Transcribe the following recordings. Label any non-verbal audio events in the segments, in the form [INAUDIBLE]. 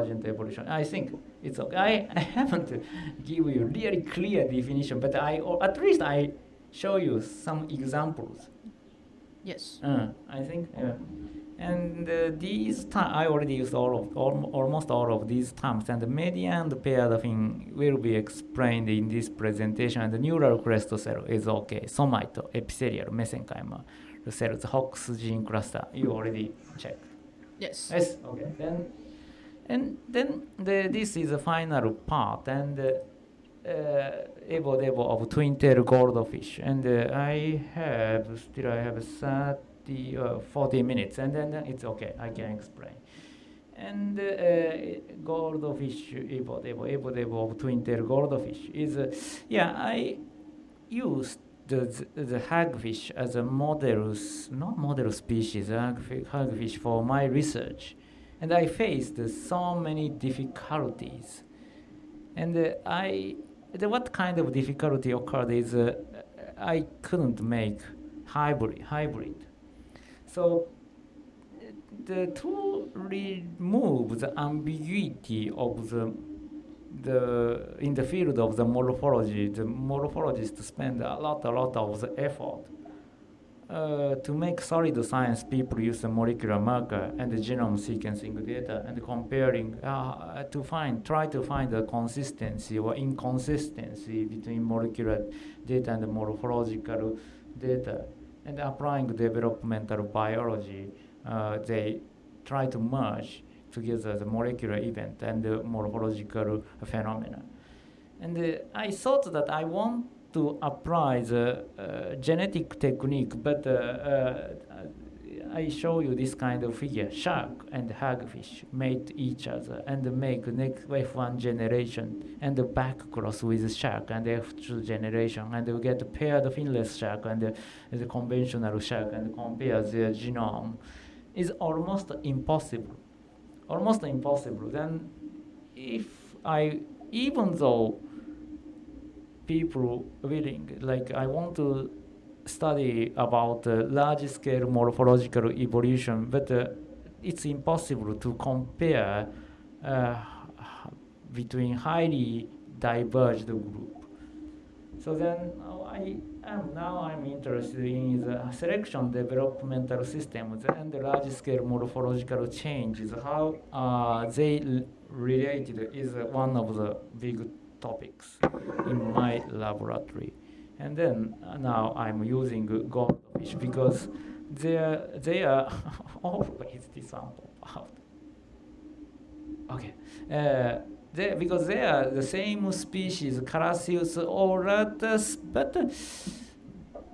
evolution. I think it's okay. I, [LAUGHS] I haven't give you really clear definition, but I or at least I show you some examples. Yes. Uh, I think, yeah. And uh, these I already used all of, al- almost all of these terms, and the median and the paired thing will be explained in this presentation, and the neural crest cell is okay. Somite, epithelial, mesenchymal cells, Hox gene cluster, you already checked. Yes. Yes, okay. Then, and then the, this is the final part, and uh, uh, Evo Devo of twin tail goldfish. And uh, I have, still I have 30, uh, 40 minutes, and then it's okay, I can explain. And uh, goldfish, Evo Devo, Evo Devo of twin tail goldfish is, uh, yeah, I used the, the, hagfish as a model, not model species, hagfish for my research. And I faced so many difficulties. And uh, I, the, what kind of difficulty occurred is uh, I couldn't make hybrid. hybrid. So the to remove the ambiguity of the the in the field of the morphology, the morphologists spend a lot, a lot of the effort uh, to make solid science. People use the molecular marker and the genome sequencing data and comparing uh, to find, try to find the consistency or inconsistency between molecular data and the morphological data, and applying developmental biology. Uh, they try to merge together the molecular event and the morphological phenomena. And uh, I thought that I want to apply the uh, genetic technique, but uh, uh, I show you this kind of figure. Shark and hagfish mate each other and make next F1 generation and back cross with shark and F2 generation and we get paired finless shark and the, the conventional shark and compare their genome is almost impossible almost impossible. Then, if I, even though people willing, like I want to study about uh, large scale morphological evolution, but uh, it's impossible to compare uh, between highly diverged group. So then I am now I'm interested in the selection developmental systems and the large scale morphological changes. How they related is one of the big topics in my laboratory. And then uh, now I'm using goldfish because they are, they [LAUGHS] are always pop out. Okay. Uh, they, because they are the same species, Carassius auratus, but uh,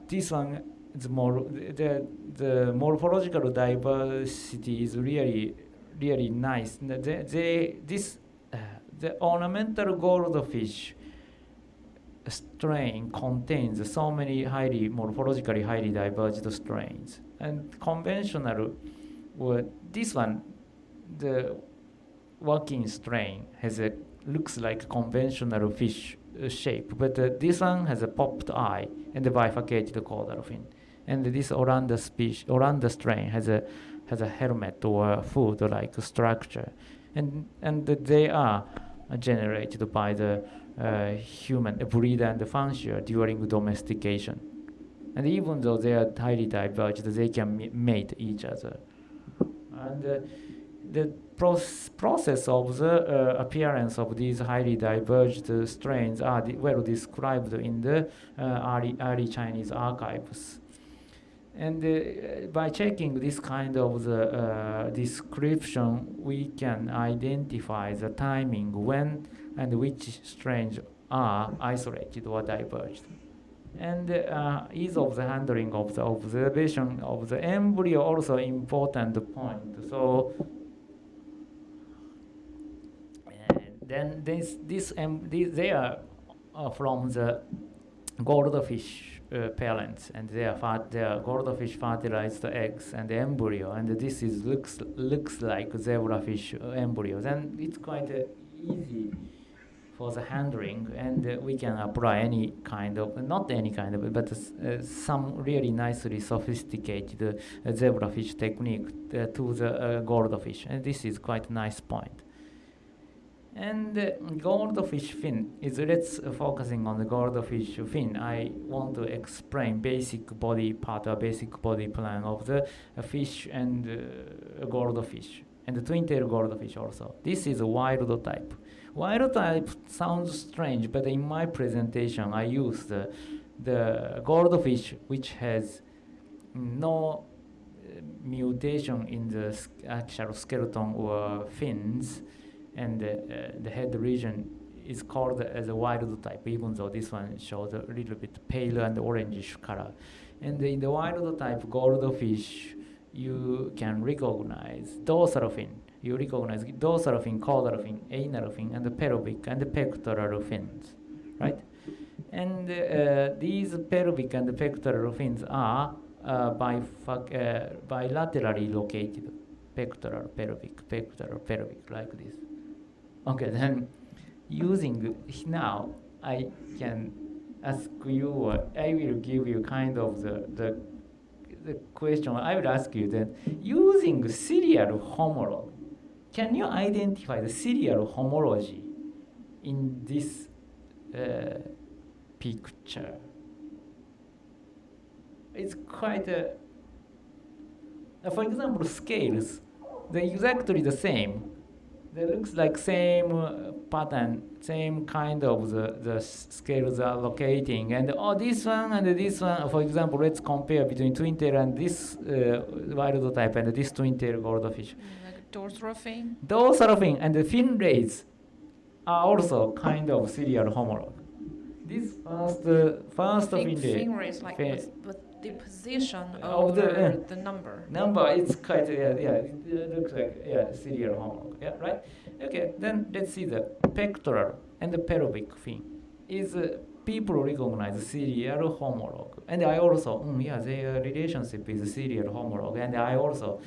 this one is more the the morphological diversity is really really nice. They, they this the ornamental goldfish strain contains so many highly morphologically highly diverged strains, and conventional, well, this one, the Wakin strain has a looks like conventional fish uh, shape, but uh, this one has a popped eye and a bifurcated caudal fin, and this Oranda species, Oranda strain has a has a helmet or food-like structure, and and they are generated by the uh, human breeder and the fancier during domestication, and even though they are highly diverged, they can mate each other, and. Uh, the proce- process of the uh, appearance of these highly diverged uh, strains are well described in the uh, early, early Chinese archives. And uh, by checking this kind of the uh, description, we can identify the timing when and which strains are isolated or diverged. And uh, ease of the handling of the observation of the embryo also important point. So then this this um, they are uh, from the goldfish uh, parents and they are fat, they are goldfish fertilized eggs and the embryo and this is looks looks like zebrafish uh, embryo then it's quite uh, easy for the handling and uh, we can apply any kind of not any kind of but uh, some really nicely sophisticated uh, zebrafish technique uh, to the uh, goldfish and this is quite a nice point And uh, goldfish fin is let's focusing on the goldfish fin. I want to explain basic body part or basic body plan of the fish and uh, goldfish and the twin tail goldfish also. This is a wild type. Wild type sounds strange, but in my presentation I use the, the goldfish which has no uh, mutation in the actual skeleton or fins and uh, uh, the head region is called as a wild type, even though this one shows a little bit pale and orangish color. And in the wild type goldfish, you can recognize dorsal fin. You recognize dorsal fin, caudal fin, anal fin, and the pelvic and the pectoral fins, right? And uh, these pelvic and pectoral fins are uh, uh, bilaterally located, pectoral, pelvic, pectoral, pelvic, like this. Okay, then using now, I can ask you, or I will give you kind of the, the, the question. I will ask you then, using serial homologue, can you identify the serial homology in this uh, picture? It's quite a, for example, scales, they're exactly the same. They looks like same uh, pattern, same kind of the, the scales are locating. And oh, this one and this one, for example, let's compare between twin tail and this uh, wild type and this twin tail goldfish. Mm, Like dorsal fin. Of thing and the fin rays are also kind of serial homolog. This first, uh, first Fin, fin fin rays like fin- with, with the position Of over the, uh, the number. number it's quite yeah yeah it uh, looks like yeah serial homolog, yeah right? Okay then let's see the pectoral and the pelvic fin. Is uh, people recognize serial homolog, and I also mm, yeah their relationship is serial homolog, and I also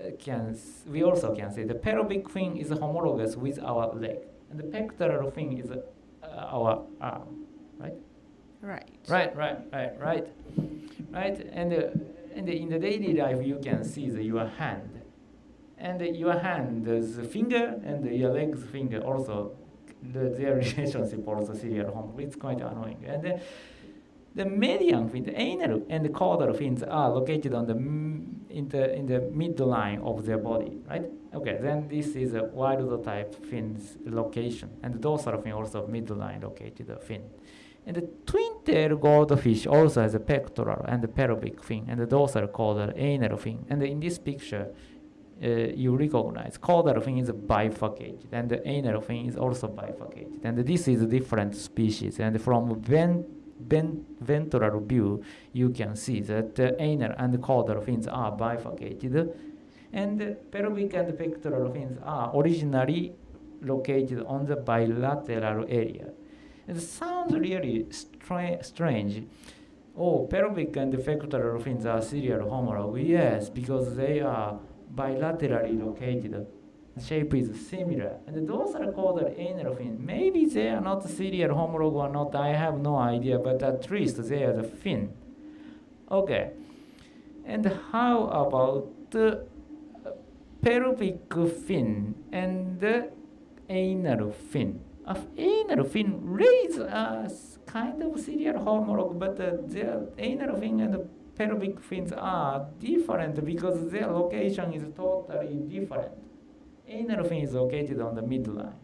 uh, can we also can say the pelvic fin is homologous with our leg and the pectoral fin is uh, our arm Right. Right, right, right, right. And uh, and in the daily life, you can see the, your hand, and your hand, is finger, and your legs finger also, the, their [LAUGHS] relationship also serial home. It's quite annoying. And uh, the median fin, the anal and the caudal fins are located on the in the in the midline of their body, right? Okay, then this is a wild type fins location, and the dorsal fin also midline located the fin. And the twin tail goldfish also has a pectoral and a pelvic fin and the dorsal caudal anal fin. And in this picture, uh, you recognize caudal fin is bifurcated and the anal fin is also bifurcated. And this is a different species. And from ven- ven- ventral view, you can see that the anal and the caudal fins are bifurcated. And the pelvic and pectoral fins are originally located on the bilateral area. It sounds really stra- strange. Oh, pelvic and pectoral fins are serial homologue. Yes, because they are bilaterally located. The shape is similar. And the dorsal caudal anal fins. maybe they are not serial homologue or not, I have no idea, but at least they are the fin. Okay. And how about uh, the pelvic fin and the anal fin? Of anal fin rays are s- kind of serial homologue, but uh, their anal fin and the pelvic fins are different because their location is totally different. Anal fin is located on the midline.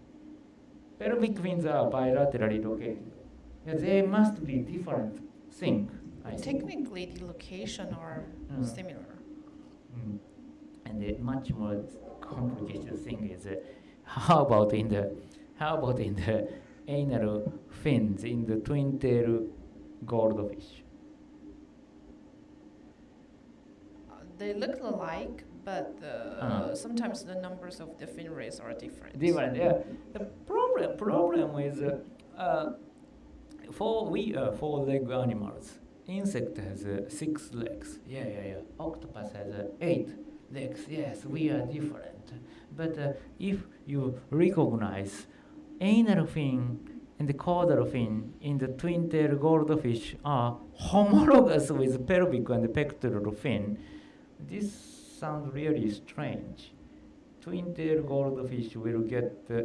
Pelvic fins are bilaterally located. They must be different thing. I think. Technically, the location are Mm. similar. Mm. And the much more complicated thing is uh, how about in the how about in the anal fins in the twin tail goldfish? Uh, They look alike, but uh, sometimes the numbers of the fin rays are different. Different, yeah. The problem problem is uh, uh, for we uh, four leg animals. Insect has uh, six legs. Yeah, yeah, yeah. Octopus has uh, eight legs. Yes, we are different. But uh, if you recognize anal fin and the caudal fin in the twin tail goldfish are homologous with pelvic and pectoral fin, this sounds really strange. Twin tail goldfish will get uh,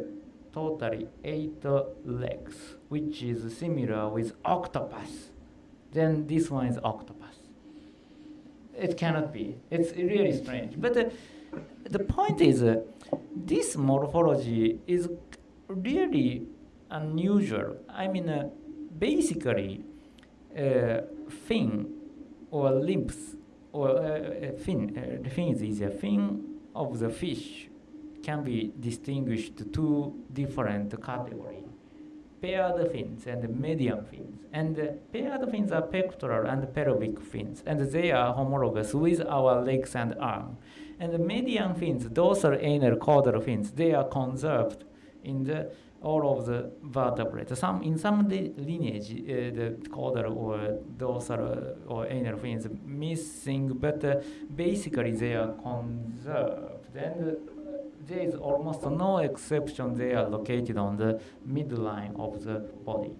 totally eight legs, which is similar with octopus, then this one is octopus. It cannot be. It's really strange. But uh, the point is, uh, this morphology is really unusual. I mean, uh, basically, uh, fin or limbs or uh, uh, fin, uh, the fin is a Fin of the fish can be distinguished two different categories paired fins and median fins. And paired fins are pectoral and pelvic fins, and they are homologous with our legs and arm. And the median fins, dorsal anal caudal fins, they are conserved in the all of the vertebrates. Some in some lineage, uh, the caudal or dorsal or anal fins missing, but uh, basically they are conserved. And uh, there is almost no exception. They are located on the midline of the body,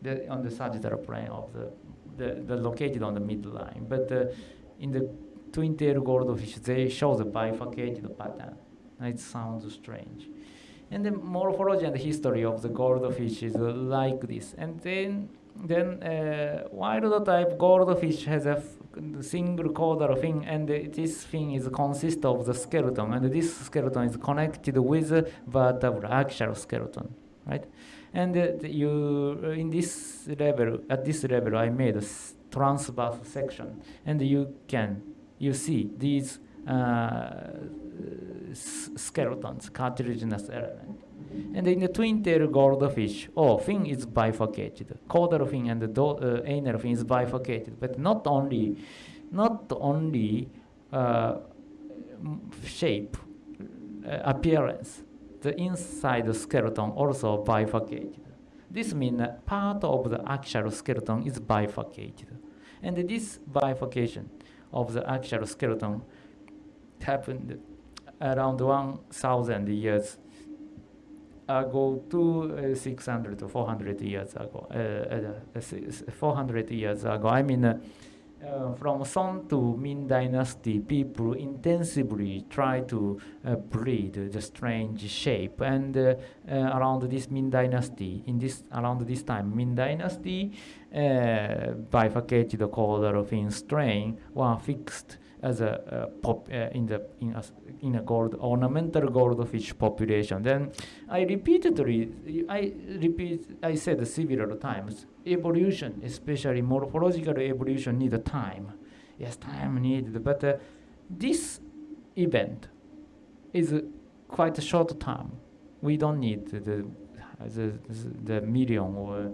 the, on the sagittal plane of the, the, the located on the midline. But uh, in the twin-tailed goldfish, they show the bifurcated pattern. It sounds strange. And the morphology and history of the goldfish is like this. And then, then uh, wild type goldfish has a single caudal fin, and this fin is consist of the skeleton, and this skeleton is connected with the vertebral axial skeleton, right? And uh, you, uh, in this level, at this level, I made a transverse section, and you can, you see these skeletons, cartilaginous element. And in the twin-tailed goldfish, oh, fin is bifurcated. Caudal fin and do, uh, anal fin is bifurcated. But not only, not only uh, shape, uh, appearance, the inside skeleton also bifurcated. This means part of the actual skeleton is bifurcated. And this bifurcation of the actual skeleton happened around 1,000 years ago to uh, 600 to 400 years ago. Uh, uh, 400 years ago, I mean, uh, uh, from Song to Ming Dynasty, people intensively try to uh, breed the strange shape. And around this Ming Dynasty, in this around this time, Ming Dynasty, bifurcated the caudal fin strain were fixed as a pop uh, in the in a, in a gold ornamental goldfish population. Then I repeatedly I repeat I said several times evolution, especially morphological evolution, need time. Yes, time needed, but uh, this event is quite a short term. We don't need the the, the million or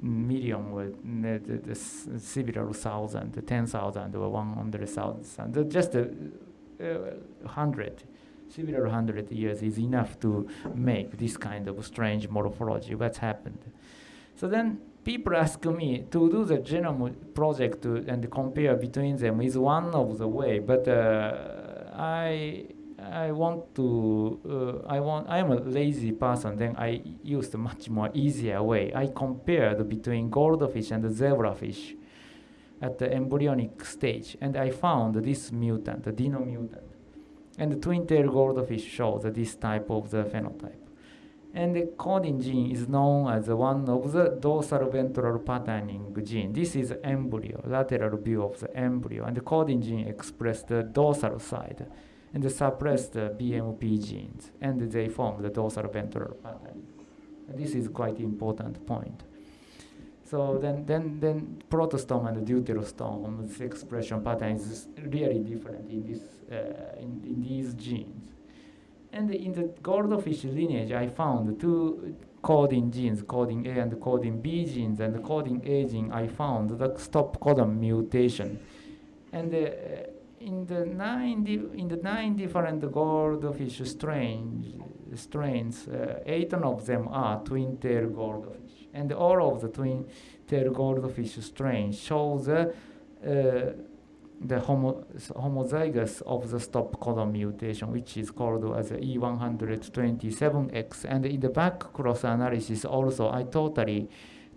million or the, the, the several thousand, the ten thousand or one hundred thousand, just a uh, hundred, several hundred years is enough to make this kind of strange morphology. What's happened? So then people ask me to do the genome project to, and compare between them is one of the way, but uh, I I want to, uh, I want, I am a lazy person, then I used a much more easier way. I compared between goldfish and zebrafish at the embryonic stage, and I found this mutant, the dino mutant. And the twin-tailed goldfish shows this type of the phenotype. And the chordin gene is known as one of the dorsal ventral patterning gene. This is embryo, lateral view of the embryo, and the chordin gene expressed the dorsal side and they suppress the BMP genes, and they form the dorsal ventral pattern. And this is quite important point. So then, then, then protostome and deuterostome, expression pattern is really different in, this, uh, in, in these genes. And in the goldfish lineage, I found two chordin genes, chordin A and chordin B genes, and chordin A gene, I found the stop codon mutation. And uh, in the nine in the nine different goldfish strains, strains, uh, eight of them are twin-tail goldfish, and all of the twin-tail goldfish strains show the uh, the homo homozygous of the stop codon mutation, which is called as E127X. And in the back cross analysis, also I totally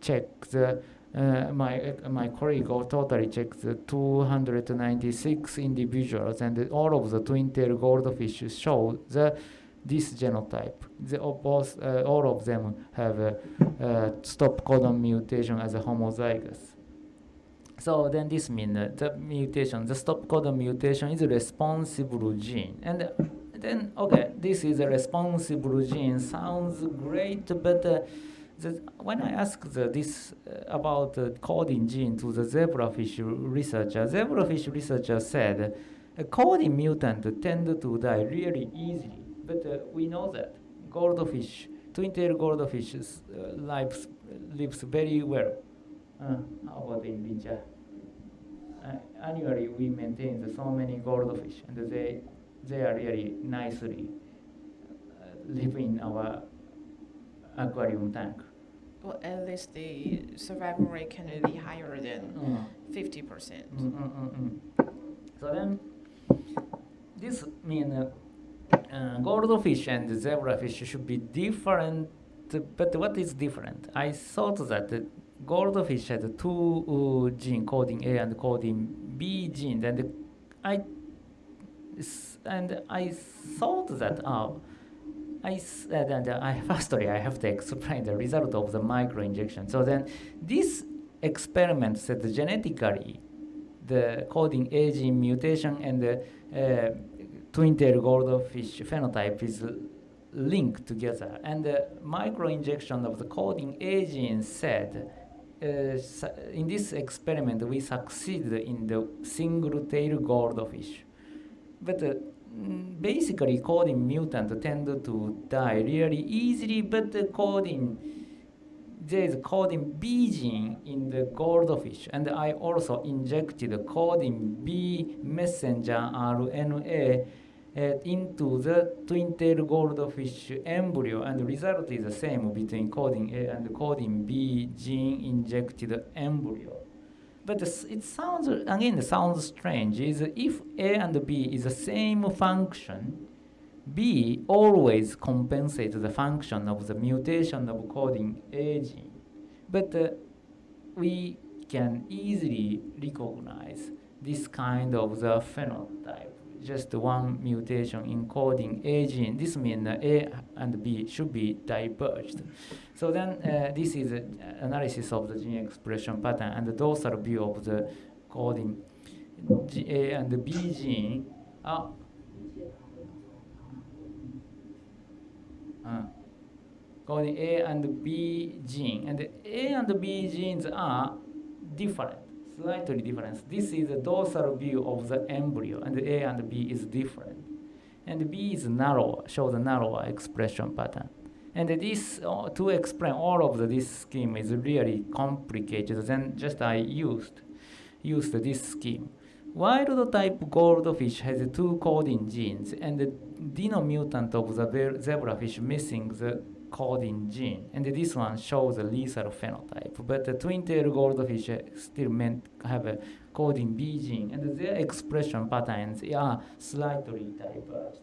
check the uh, my uh, my colleague totally checked the 296 individuals, and all of the twin-tail goldfish show the this genotype. The, both, uh, all of them have a, uh stop codon mutation as a homozygous. So then this means the mutation, the stop codon mutation is a responsible gene. And then, okay, this is a responsible gene, sounds great, but uh, the, when I asked the, this uh, about the chordin gene to the zebrafish researcher, zebrafish researcher said a chordin mutant tend to die really easily, but uh, we know that goldfish, twin-tailed goldfish uh, lives, lives very well. Uh, how about in Bincha? Uh, annually, we maintain the so many goldfish, and they they are really nicely uh, live in our aquarium tank. Well, at least the survival rate can be higher than Mm. 50%. Mm, mm, mm. So then, this means uh, uh, goldfish and zebrafish should be different. But what is different? I thought that the goldfish had two uh, gene chordin A and chordin B genes, and I and I thought that uh, I and I firstly I have to explain the result of the microinjection. So then this experiment said genetically the chordin A gene mutation and the uh, twin-tailed goldfish phenotype is linked together. And the microinjection of the chordin A gene said uh, in this experiment we succeeded in the single-tailed goldfish. But uh, basically chordin mutant tend to die really easily, but the chordin there is chordin B gene in the goldfish, and I also injected chordin B messenger RNA uh, into the twin-tailed goldfish embryo, and the result is the same between chordin A and chordin B. Gene injected embryo. But it sounds again it sounds strange. Is if A and B is the same function, B always compensates the function of the mutation of chordin A gene. But uh, we can easily recognize this kind of the phenotype. Just one mutation encoding A gene. This means A and B should be diverged. So then uh, this is an analysis of the gene expression pattern and the dorsal view of the chordin G- A and B gene. Ah, uh, chordin A and B gene. And the A and B genes are different, slightly different. This is the dorsal view of the embryo, and A and B is different. And B is narrower, shows a narrower expression pattern. And this, uh, to explain all of the, this scheme is really complicated. Then just I used, used this scheme. Wild type goldfish has two chordin genes, and the dino mutant of the zebrafish missing the chordin gene. And this one shows a lethal phenotype. But the twin-tailed goldfish still meant have a chordin B gene, and their expression patterns are slightly diverged.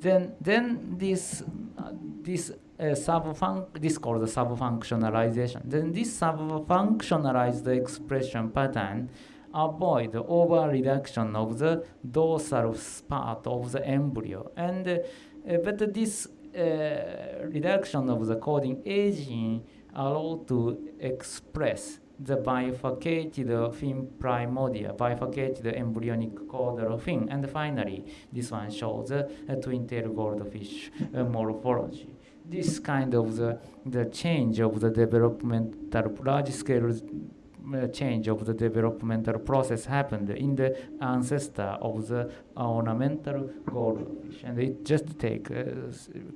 Then, then this, uh, this uh, subfunc, this called subfunctionalization. Then this subfunctionalized expression pattern avoid the over reduction of the dorsal part of the embryo. And uh, but this reduction of the chordin A gene allow to express the bifurcated fin primordial, bifurcated embryonic caudal fin. And finally, this one shows a, a twin-tailed goldfish uh, morphology. This kind of the, the change of the developmental large-scale uh, change of the developmental process happened in the ancestor of the ornamental goldfish, and it just take uh,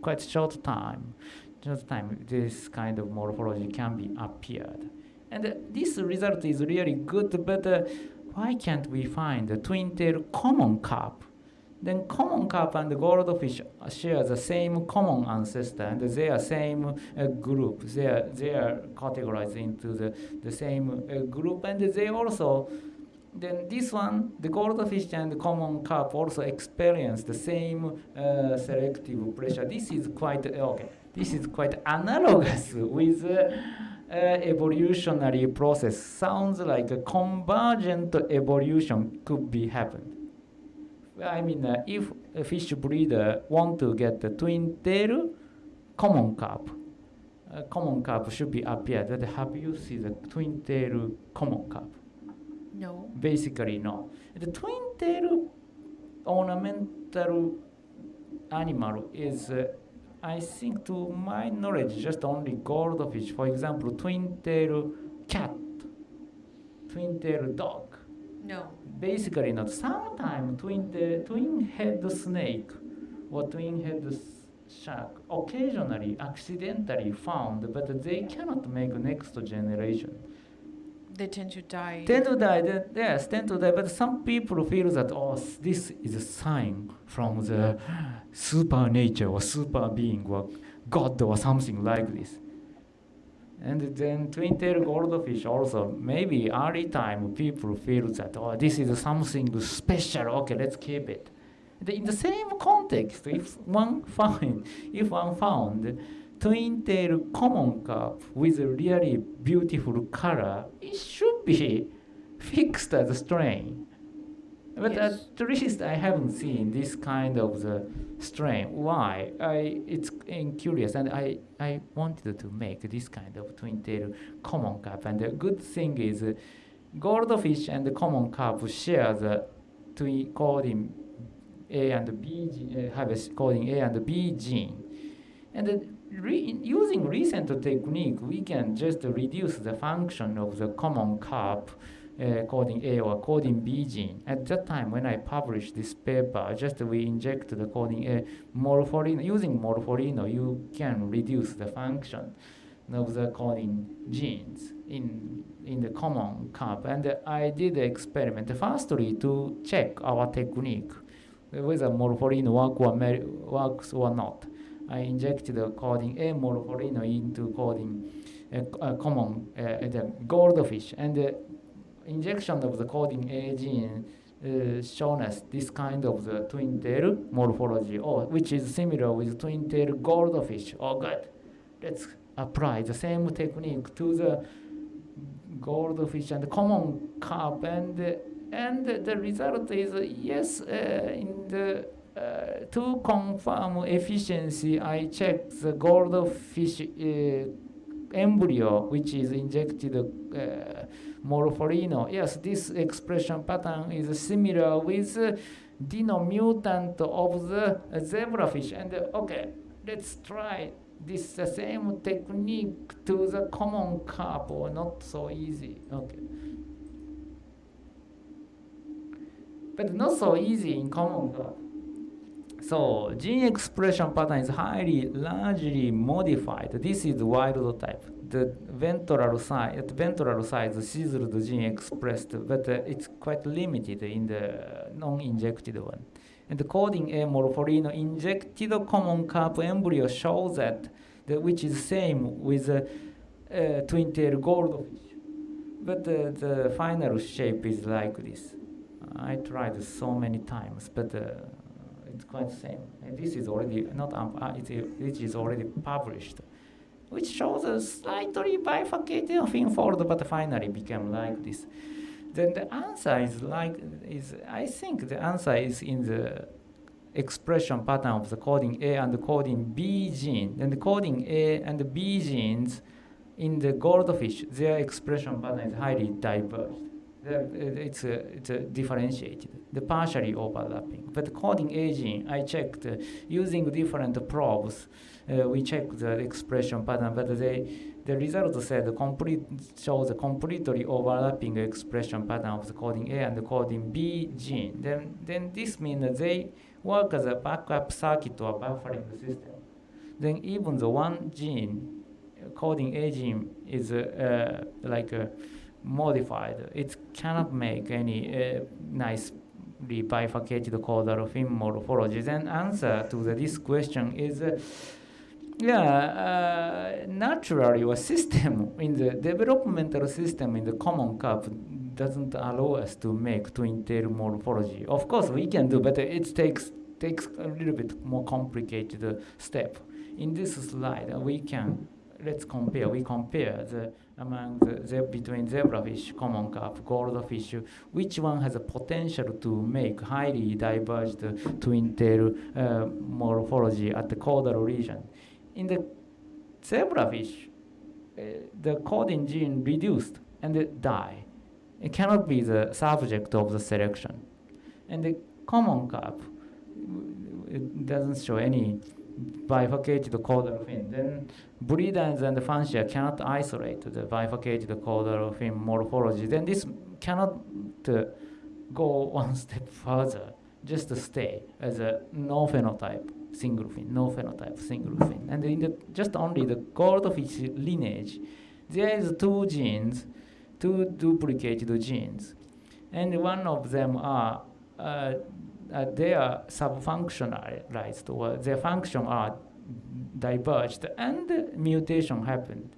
quite short time. Just time this kind of morphology can be appeared, and this result is really good. But uh, why can't we find the twin-tail common carp? Then common carp and the goldfish share the same common ancestor, and they are same uh, group. They are they are categorized into the the same uh, group, and they also then this one, the goldfish and the common carp also experience the same uh, selective pressure. This is quite uh, okay. This is quite analogous [LAUGHS] with uh, uh, evolutionary process. Sounds like a convergent evolution could be happened I mean, uh, if a fish breeder want to get the twin tail common carp, uh, common carp should be appeared. That have you seen the twin tail common carp? No. Basically, no. The twin tail ornamental animal is, uh, I think, to my knowledge, just only goldfish. For example, twin tail cat, twin tail dog. No. Basically, not. Sometimes twin the twin head snake or twin head shark occasionally accidentally found, but they cannot make next generation. They tend to die. Tend to die, they- yes, tend to die. But some people feel that oh, this is a sign from the [GASPS] super nature or super being or God or something like this. And then twin tail goldfish also maybe early time people feel that oh this is something special. Okay, let's keep it. In the same context, if one [LAUGHS] find if one found twin tail common carp with a really beautiful color, it should be [LAUGHS] fixed as a strain. But Yes. at least I haven't seen this kind of the strain. Why? I it's curious, and I I wanted to make this kind of twin tail common carp. And the good thing is, uh, goldfish and the common carp share the twin chordin A and B gene, uh, have a chordin A and B gene, and uh, re- using recent technique, we can just reduce the function of the common carp uh, chordin A or chordin B gene. At that time, when I published this paper, just we inject the chordin A morpholino. Using morpholino, you can reduce the function of the chordin genes in in the common carp. And uh, I did the experiment firstly to check our technique whether morpholino work or works or not. I injected the chordin A morpholino into coding common uh, the goldfish and injection of the chordin A gene uh, shown us this kind of the twin tail morphology, or which is similar with twin tail goldfish. Oh, good. Let's apply the same technique to the goldfish and common carp, and uh, and the result is uh, yes. Uh, in the uh, to confirm efficiency, I checked the goldfish uh, embryo, which is injected. Morpholino. Yes, this expression pattern is similar with denomutant of the zebrafish. And uh, okay, let's try this same technique to the common carp not so easy. Okay. But not so easy in common carp. So gene expression pattern is highly largely modified. This is wild type. The ventral side, at ventral side, the seized gene expressed, but uh, it's quite limited in the non-injected one. And the chordin A morpholino injected common carp embryo shows that, the, which is the same with uh, uh, twin tail goldfish. But uh, the final shape is like this. I tried so many times, but uh, it's quite the same. And this is already not um, uh, it, it is already published, which shows a slightly bifurcated fin fold, but finally became like this. Then the answer is like is I think the answer is in the expression pattern of the chordin A and the chordin B gene. And the chordin A and the B genes in the goldfish, their expression pattern is highly diverged. It's, uh, it's uh, differentiated, the partially overlapping. But chordin A gene, I checked uh, using different probes. Uh, we check the expression pattern, but they, the result said the complete shows a completely overlapping expression pattern of the chordin A and the chordin B gene. Then, then this means that they work as a backup circuit or buffering system. Then even the one gene, chordin A gene, is uh, uh, like uh, modified. It cannot make any uh, nicely bifurcated caudal fin morphology. Then answer to the, this question is. Uh, yeah, uh, naturally, a system in the developmental system in the common carp doesn't allow us to make twin tail morphology. Of course, we can do, but it takes takes a little bit more complicated step. In this slide, we can let's compare. We compare the among the, the between zebrafish, common carp, goldfish, which one has a potential to make highly diverged twin tail uh, morphology at the caudal region. In the zebrafish, uh, the chordin gene reduced and it die. It cannot be the subject of the selection. And the common carp, it doesn't show any bifurcated caudal fin. Then breeders and Fansia cannot isolate the bifurcated caudal fin morphology. Then this cannot uh, go [LAUGHS] one step further, just to stay as a no phenotype single fin, no phenotype single fin. And in the, just only the goldfish lineage, there is two genes, two duplicated genes. And one of them are uh, uh, they are subfunctionalized or their function are diverged and mutation happened.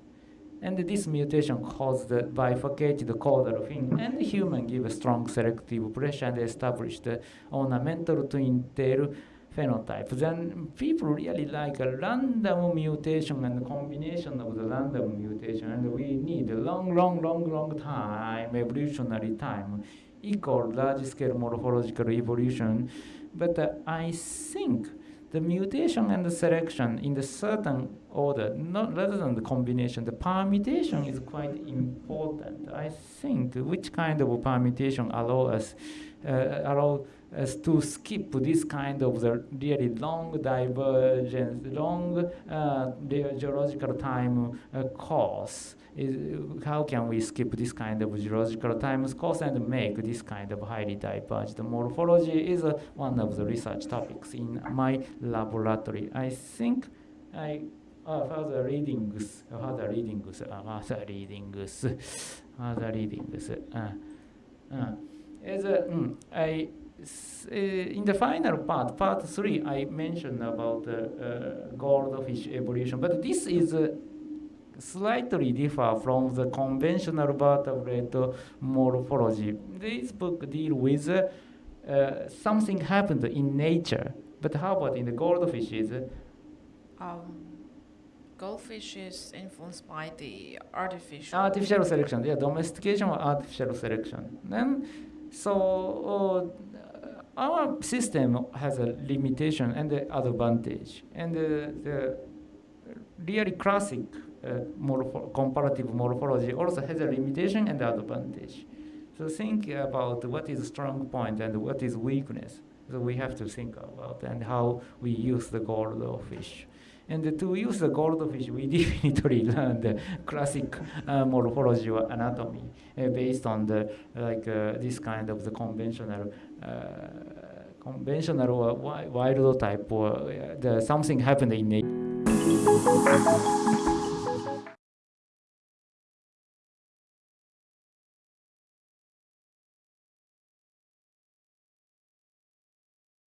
And this mutation caused the bifurcated caudal fin and human give a strong selective pressure and established the ornamental twin tail phenotype. Then people really like a random mutation and combination of the random mutation and we need a long, long, long, long time, evolutionary time equal large-scale morphological evolution, but uh, I think the mutation and the selection in the certain order, not rather than the combination, the permutation is quite important. I think which kind of permutation allow us uh, allow us to skip this kind of the really long divergence, long uh, geological time uh, course is how can we skip this kind of geological time course and make this kind of highly diverged morphology is uh, one of the research topics in my laboratory. I think I uh, further readings, further readings, uh, further readings, [LAUGHS] further readings. Uh, uh, is, uh, mm, I, in the final part, part three, I mentioned about uh, uh, goldfish evolution, but this is uh, slightly differ from the conventional vertebrate morphology. This book deal with uh, something happened in nature, but how about in the goldfishes? Um, goldfish is influenced by the artificial. Artificial selection, yeah, domestication or artificial selection. Then, so uh, our system has a limitation and the advantage, and the, the really classic uh, morpho comparative morphology also has a limitation and advantage. So think about what is strong point and what is weakness. So we have to think about and how we use the goldfish. And to use the goldfish, we [LAUGHS] definitely learned the classic uh, morphology or anatomy uh, based on the like uh, this kind of the conventional uh, conventional or wild type or uh, the something happened in nature.